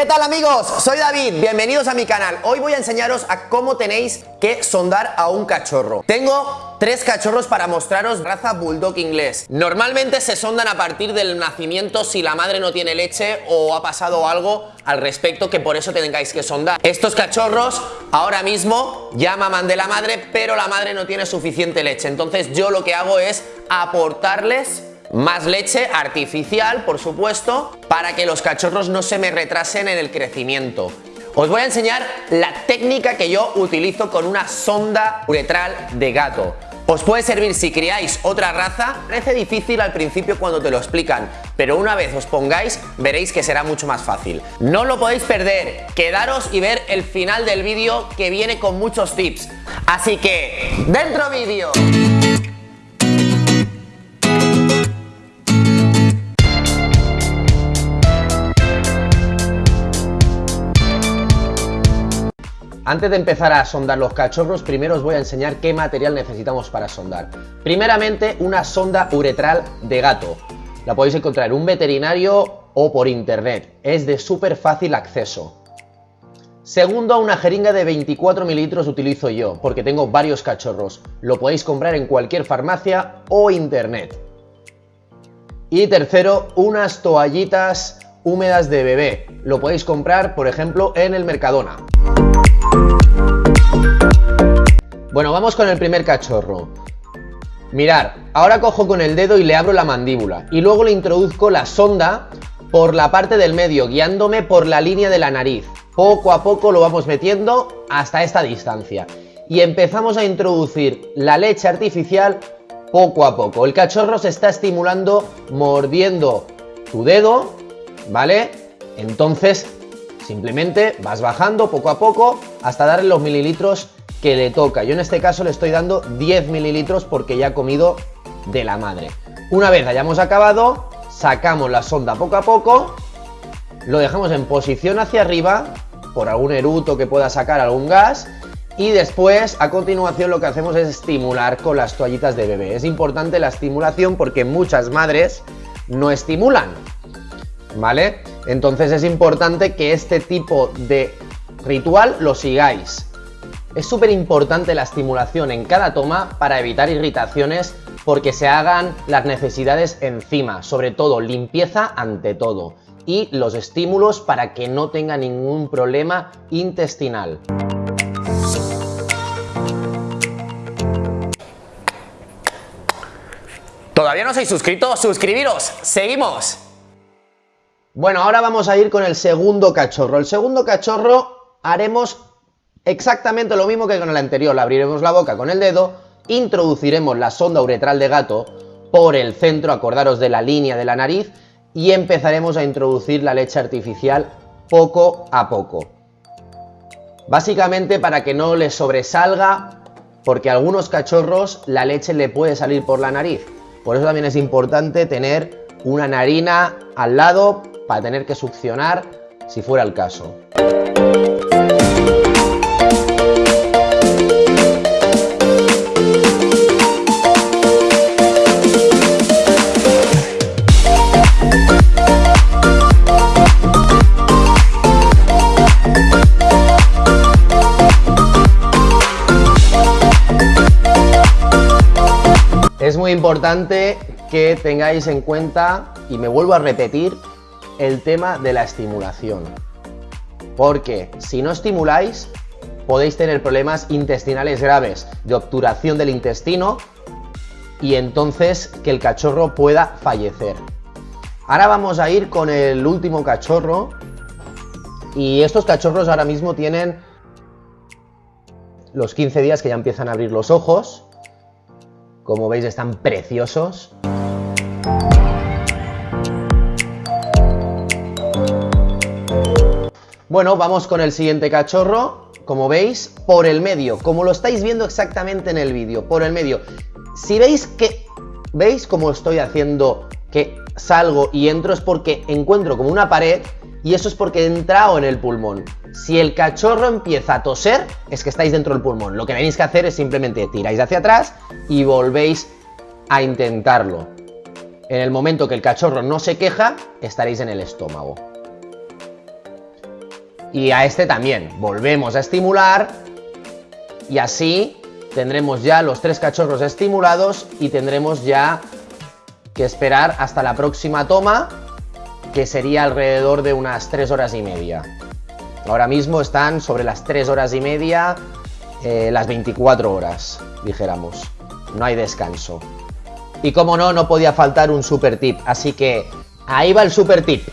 ¿Qué tal amigos? Soy David, bienvenidos a mi canal. Hoy voy a enseñaros a cómo tenéis que sondar a un cachorro. Tengo tres cachorros para mostraros raza bulldog inglés. Normalmente se sondan a partir del nacimiento si la madre no tiene leche o ha pasado algo al respecto que por eso tengáis que sondar. Estos cachorros ahora mismo ya maman de la madre, pero la madre no tiene suficiente leche. Entonces yo lo que hago es aportarles más leche artificial, por supuesto, para que los cachorros no se me retrasen en el crecimiento. Os voy a enseñar la técnica que yo utilizo con una sonda uretral de gato. Os puede servir si criáis otra raza, parece difícil al principio cuando te lo explican, pero una vez os pongáis veréis que será mucho más fácil. No lo podéis perder, quedaros y ver el final del vídeo que viene con muchos tips. Así que, ¡dentro vídeo! Antes de empezar a sondar los cachorros, primero os voy a enseñar qué material necesitamos para sondar. Primeramente, una sonda uretral de gato. La podéis encontrar en un veterinario o por internet. Es de súper fácil acceso. Segundo, una jeringa de 24 mililitros utilizo yo, porque tengo varios cachorros. Lo podéis comprar en cualquier farmacia o internet. Y tercero, unas toallitas húmedas de bebé. Lo podéis comprar, por ejemplo, en el Mercadona. Bueno, vamos con el primer cachorro. Mirar, ahora cojo con el dedo y le abro la mandíbula y luego le introduzco la sonda por la parte del medio, guiándome por la línea de la nariz. Poco a poco lo vamos metiendo hasta esta distancia. Y empezamos a introducir la leche artificial poco a poco. El cachorro se está estimulando mordiendo tu dedo, ¿vale? Entonces, simplemente vas bajando poco a poco hasta darle los mililitros que le toca. Yo en este caso le estoy dando 10 mililitros porque ya ha comido de la madre. Una vez hayamos acabado, sacamos la sonda poco a poco, lo dejamos en posición hacia arriba, por algún eruto que pueda sacar algún gas, y después, a continuación, lo que hacemos es estimular con las toallitas de bebé. Es importante la estimulación porque muchas madres no estimulan, ¿vale? Entonces es importante que este tipo de ritual lo sigáis. Es súper importante la estimulación en cada toma para evitar irritaciones porque se hagan las necesidades encima, sobre todo limpieza ante todo y los estímulos para que no tenga ningún problema intestinal. ¿Todavía no os habéis suscrito? ¡Suscribiros! ¡Seguimos! Bueno, ahora vamos a ir con el segundo cachorro. El segundo cachorro haremos Exactamente lo mismo que con el anterior, le abriremos la boca con el dedo, introduciremos la sonda uretral de gato por el centro, acordaros de la línea de la nariz, y empezaremos a introducir la leche artificial poco a poco. Básicamente para que no le sobresalga, porque a algunos cachorros la leche le puede salir por la nariz. Por eso también es importante tener una narina al lado para tener que succionar si fuera el caso. Es muy importante que tengáis en cuenta, y me vuelvo a repetir, el tema de la estimulación. Porque si no estimuláis, podéis tener problemas intestinales graves, de obturación del intestino, y entonces que el cachorro pueda fallecer. Ahora vamos a ir con el último cachorro, y estos cachorros ahora mismo tienen los 15 días que ya empiezan a abrir los ojos, como veis están preciosos. Bueno, vamos con el siguiente cachorro. Como veis, por el medio, como lo estáis viendo exactamente en el vídeo, por el medio. Si veis que, ¿veis cómo estoy haciendo que salgo y entro? Es porque encuentro como una pared y eso es porque he entrado en el pulmón. Si el cachorro empieza a toser, es que estáis dentro del pulmón. Lo que tenéis que hacer es simplemente tiráis hacia atrás y volvéis a intentarlo. En el momento que el cachorro no se queja, estaréis en el estómago. Y a este también, volvemos a estimular y así tendremos ya los tres cachorros estimulados y tendremos ya que esperar hasta la próxima toma que sería alrededor de unas 3 horas y media. Ahora mismo están sobre las 3 horas y media, eh, las 24 horas, dijéramos. No hay descanso. Y como no, no podía faltar un super tip, así que ahí va el super tip.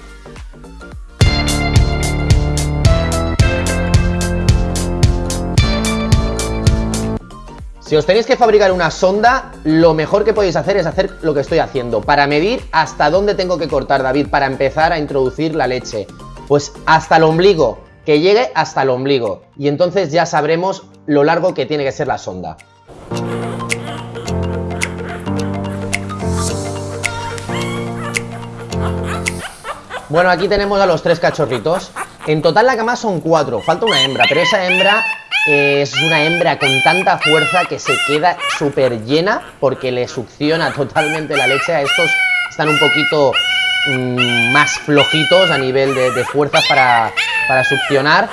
Si os tenéis que fabricar una sonda, lo mejor que podéis hacer es hacer lo que estoy haciendo, para medir hasta dónde tengo que cortar, David, para empezar a introducir la leche. Pues hasta el ombligo, que llegue hasta el ombligo. Y entonces ya sabremos lo largo que tiene que ser la sonda. Bueno, aquí tenemos a los tres cachorritos. En total la cama son cuatro, falta una hembra, pero esa hembra es una hembra con tanta fuerza que se queda súper llena porque le succiona totalmente la leche. A estos están un poquito mm, más flojitos a nivel de, de fuerzas para, para succionar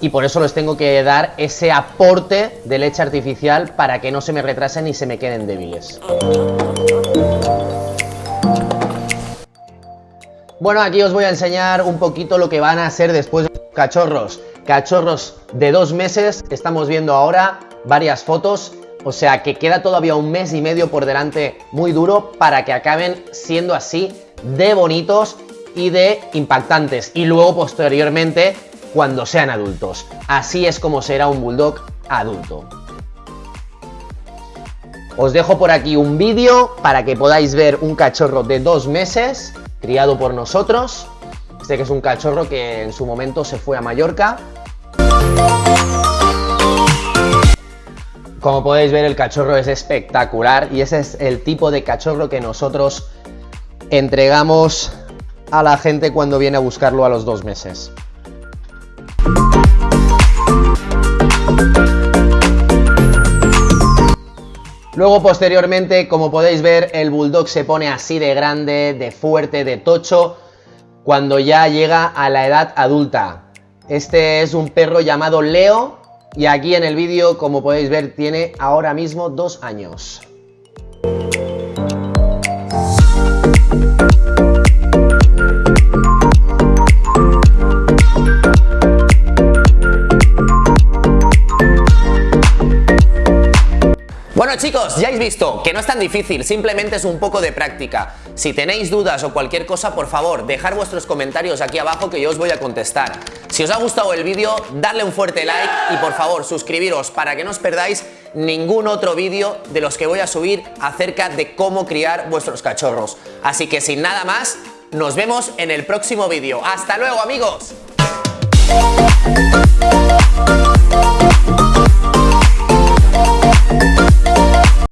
y por eso les tengo que dar ese aporte de leche artificial para que no se me retrasen y se me queden débiles. Bueno, aquí os voy a enseñar un poquito lo que van a ser después de los cachorros cachorros de dos meses, estamos viendo ahora varias fotos, o sea que queda todavía un mes y medio por delante muy duro para que acaben siendo así de bonitos y de impactantes y luego posteriormente cuando sean adultos. Así es como será un bulldog adulto. Os dejo por aquí un vídeo para que podáis ver un cachorro de dos meses criado por nosotros. Este que es un cachorro que en su momento se fue a Mallorca como podéis ver el cachorro es espectacular y ese es el tipo de cachorro que nosotros entregamos a la gente cuando viene a buscarlo a los dos meses. Luego posteriormente, como podéis ver, el bulldog se pone así de grande, de fuerte, de tocho, cuando ya llega a la edad adulta. Este es un perro llamado Leo y aquí en el vídeo, como podéis ver, tiene ahora mismo dos años. Bueno chicos, ya habéis visto que no es tan difícil, simplemente es un poco de práctica. Si tenéis dudas o cualquier cosa, por favor, dejar vuestros comentarios aquí abajo que yo os voy a contestar. Si os ha gustado el vídeo, darle un fuerte like y por favor suscribiros para que no os perdáis ningún otro vídeo de los que voy a subir acerca de cómo criar vuestros cachorros. Así que sin nada más, nos vemos en el próximo vídeo. ¡Hasta luego amigos!